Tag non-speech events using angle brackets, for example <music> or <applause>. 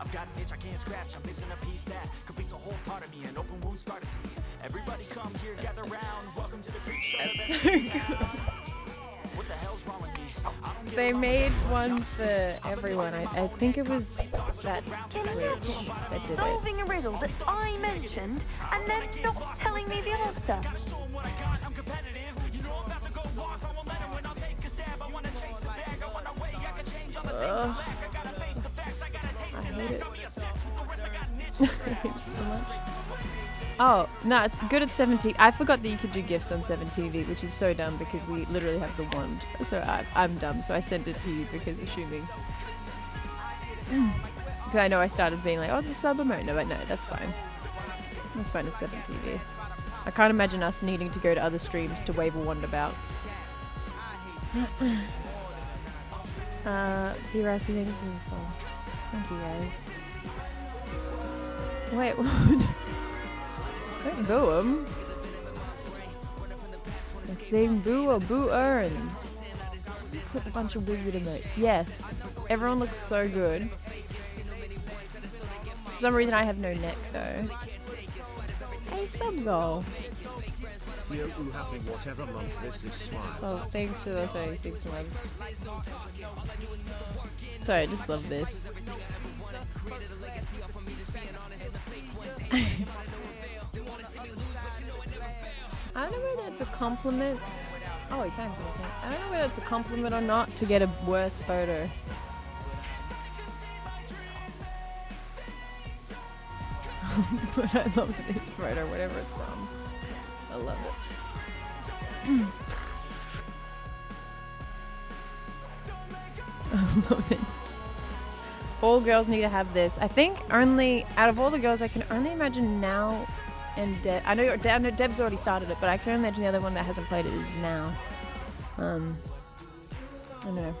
I've got an itch I can't scratch. I'm missing a piece that completes a whole part of me. An open wound scar to see. Everybody come here, gather round. Welcome to the freak show. That's so best in good. town. What the hell's wrong with me? I don't get They made one for everyone. I, I think it was that Twitch that did. Solving a riddle that I mentioned and then not telling me the answer. Ugh. So much. Oh, no, it's good at 17. I forgot that you could do gifts on 7TV, which is so dumb because we literally have the wand. So I, I'm dumb, so I sent it to you because assuming. Because I know I started being like, oh, it's a sub emote. No, but no, that's fine. That's fine as 7TV. I can't imagine us needing to go to other streams to wave a wand about. <laughs> uh, P. Thanks for the song. Thank you guys. Wait, <laughs> what? Don't boo him. If they boo or boo earns. Put a bunch of wizard emotes. Yes. Everyone looks so good. For some reason I have no neck though. Hey sub goal. Whatever month this is smile. Oh, thanks for the 36 months. Sorry, I just love this. I don't know whether it's a compliment. Oh, he see me. I don't know whether it's a compliment or not to get a worse photo. <laughs> but I love this photo, whatever it's from. I love it. <laughs> I love it. All girls need to have this. I think only out of all the girls, I can only imagine now and Deb. I know, you're- I know Deb's already started it, but I can imagine the other one that hasn't played it is now. Um, I don't know.